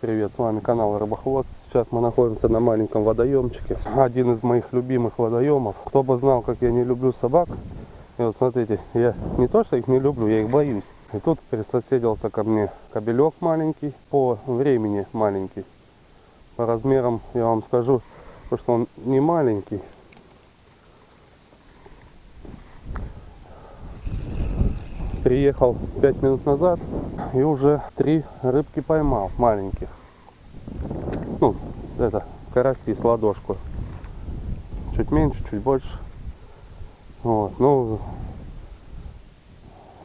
привет, с вами канал Рыбохвост. Сейчас мы находимся на маленьком водоемчике. Один из моих любимых водоемов. Кто бы знал, как я не люблю собак. И вот смотрите, я не то, что их не люблю, я их боюсь. И тут присоседился ко мне кобелек маленький, по времени маленький. По размерам я вам скажу, что он не маленький. Приехал 5 минут назад и уже три рыбки поймал маленьких. Ну, это караси с ладошку. Чуть меньше, чуть больше. Вот, ну,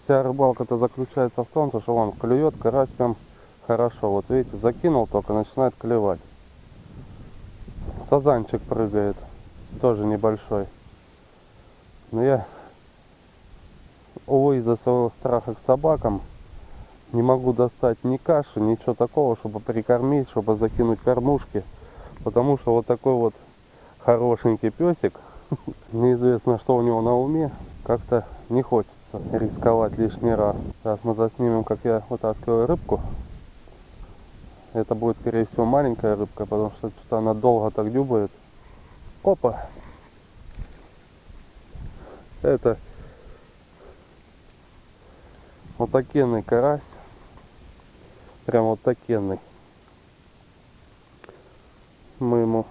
вся рыбалка-то заключается в том, что он клюет карась прям хорошо. Вот видите, закинул только, начинает клевать. Сазанчик прыгает, тоже небольшой. Но я, увы, из-за своего страха к собакам, не могу достать ни каши, ничего такого, чтобы прикормить, чтобы закинуть кормушки. Потому что вот такой вот хорошенький песик, неизвестно что у него на уме, как-то не хочется рисковать лишний раз. Сейчас мы заснимем, как я вытаскиваю рыбку. Это будет, скорее всего, маленькая рыбка, потому что, она долго так дюбает. Опа! Это вот такенный карась. Прям вот такенный. Мы ему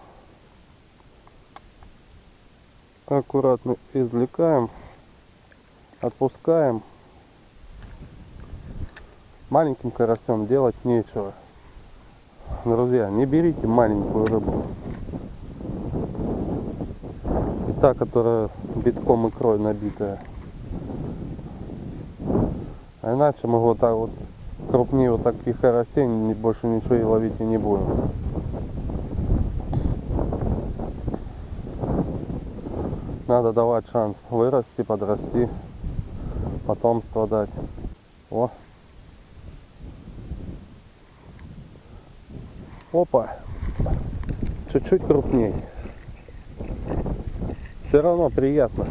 аккуратно извлекаем, отпускаем. Маленьким карасем делать нечего. Друзья, не берите маленькую рыбу. И та, которая битком икрой набитая. А иначе мы вот так вот крупнее вот таких карасей больше ничего и ловить и не будем. Надо давать шанс вырасти, подрасти, потомство дать. О. Опа. Чуть-чуть крупнее. Все равно приятно.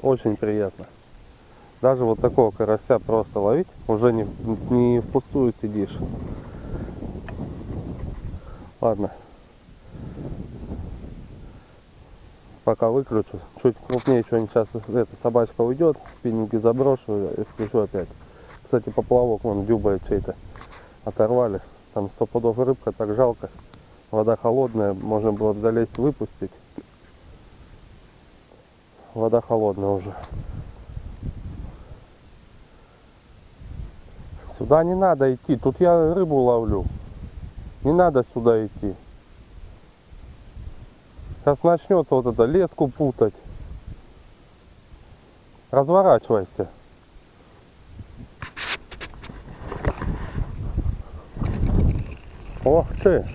Очень приятно. Даже вот такого карася просто ловить, уже не, не впустую сидишь. Ладно. Пока выключу. Чуть крупнее что-нибудь сейчас эта собачка уйдет, спиннинги заброшу и включу опять. Кстати, поплавок вон дюбает чей-то. Оторвали. Там сто пудов рыбка, так жалко. Вода холодная, можно было бы залезть выпустить. Вода холодная уже. Сюда не надо идти. Тут я рыбу ловлю. Не надо сюда идти. Сейчас начнется вот это леску путать. Разворачивайся. Ох ты,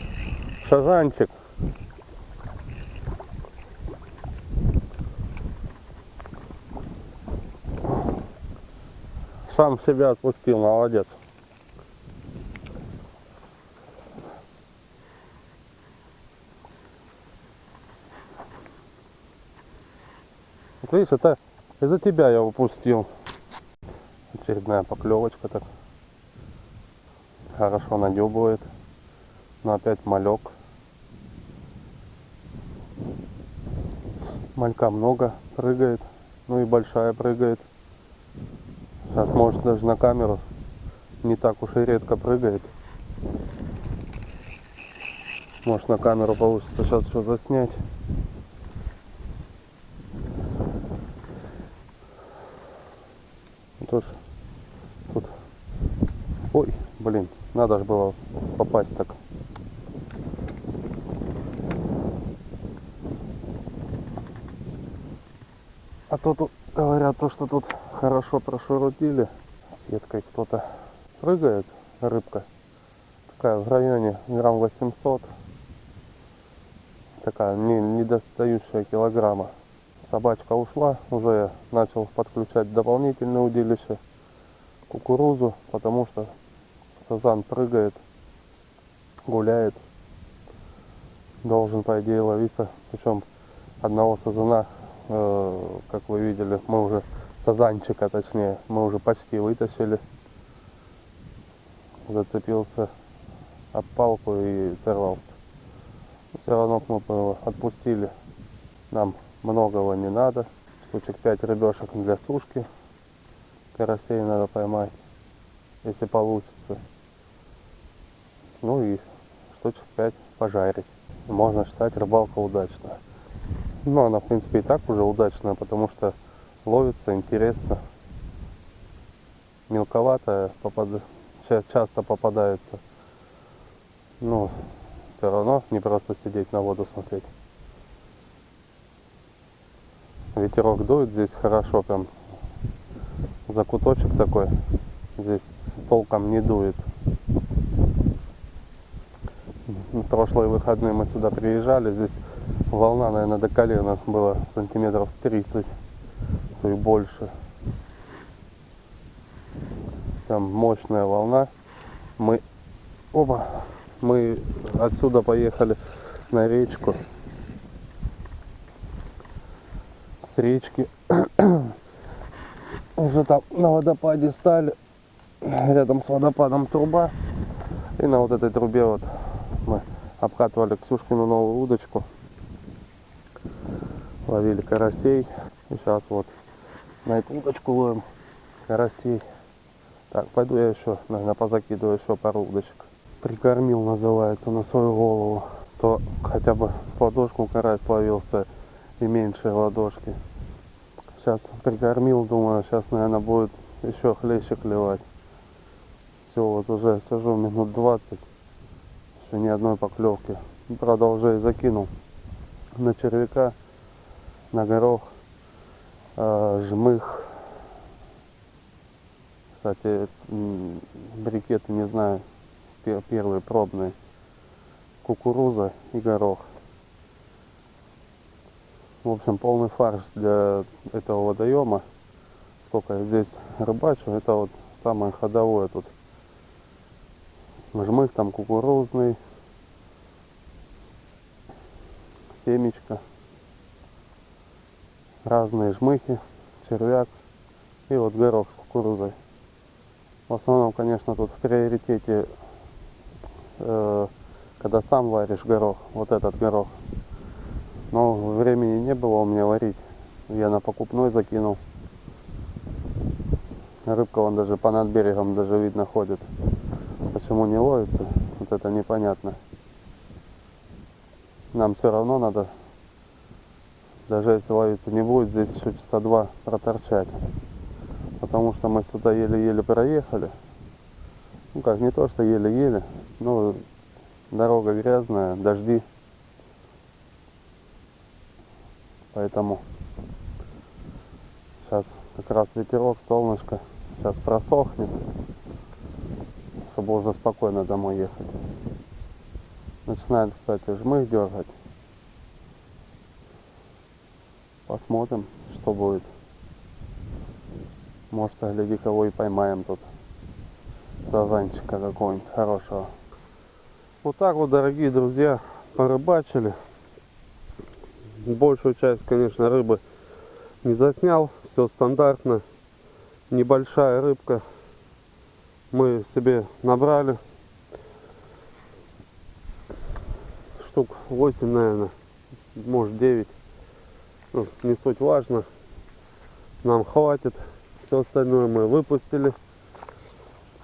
шажанчик. Сам себя отпустил, молодец. Вот видишь, это из-за тебя я упустил. Очередная поклевочка так. Хорошо надебывает. Но опять малек. Малька много прыгает. Ну и большая прыгает. Сейчас может даже на камеру не так уж и редко прыгает. Может на камеру получится сейчас что заснять. Тоже тут. Ой, блин, надо же было попасть так. А то тут говорят то, что тут хорошо прошурудили. Сеткой кто-то прыгает, рыбка. Такая в районе грамм 800. Такая не, не достающая килограмма. Собачка ушла, уже начал подключать дополнительное удилище, кукурузу, потому что сазан прыгает, гуляет. Должен, по идее, ловиться. Причем одного сазана, э, как вы видели, мы уже сазанчика точнее, мы уже почти вытащили. зацепился об палку и сорвался. Все равно мы его отпустили. Нам многого не надо. Штучек 5 рыбешек для сушки. Карасей надо поймать, если получится. Ну и штучек 5 пожарить. Можно считать рыбалка удачная. Ну, она, в принципе, и так уже удачная, потому что ловится интересно. Мелковатая попад... часто попадается. Но все равно не просто сидеть на воду смотреть. Ветерок дует здесь хорошо, прям закуточек такой. Здесь толком не дует. прошлые выходные мы сюда приезжали, здесь волна, наверное, до колена было сантиметров 30, то и больше. Там мощная волна. Мы, оба, мы отсюда поехали на речку. С речки уже там на водопаде стали. Рядом с водопадом труба. И на вот этой трубе вот мы обкатывали Ксюшкину новую удочку. Ловили карасей. И сейчас вот на эту удочку ловим карасей. Так, пойду я еще, наверное, позакидываю еще пару удочек. Прикормил, называется, на свою голову. То хотя бы с ладошку карась ловился и меньше ладошки. Сейчас прикормил, думаю, сейчас, наверное, будет еще хлеще клевать. Все, вот уже сижу минут 20 еще ни одной поклевки. Правда, уже и закинул на червяка, на горох, жмых. Кстати, брикеты, не знаю, первые пробные. Кукуруза и горох. В общем, полный фарш для этого водоема. Сколько я здесь рыбачу, это вот самое ходовое тут жмых там кукурузный, семечко, разные жмыхи, червяк и вот горох с кукурузой. В основном, конечно, тут в приоритете, э, когда сам варишь горох, вот этот горох. Но времени не было у меня варить. Я на покупной закинул. Рыбка вон даже по над берегом даже видно ходит. Почему не ловится, вот это непонятно. Нам все равно надо, даже если ловиться не будет, здесь еще часа два проторчать. Потому что мы сюда еле-еле проехали. Ну как, не то, что еле-еле, но дорога грязная, дожди. Поэтому сейчас как раз ветерок, солнышко. Сейчас просохнет чтобы уже спокойно домой ехать. Начинает, кстати, жмых дергать. Посмотрим, что будет. Может, гляди, кого и поймаем тут. Сазанчика какого-нибудь хорошего. Вот так вот, дорогие друзья, порыбачили. Большую часть, конечно, рыбы не заснял. Все стандартно. Небольшая рыбка мы себе набрали штук 8 наверное может 9 ну, не суть важно. Нам хватит. Все остальное мы выпустили.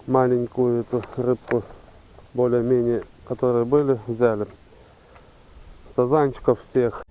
Маленькую эту рыбку более-менее которые были взяли. Сазанчиков всех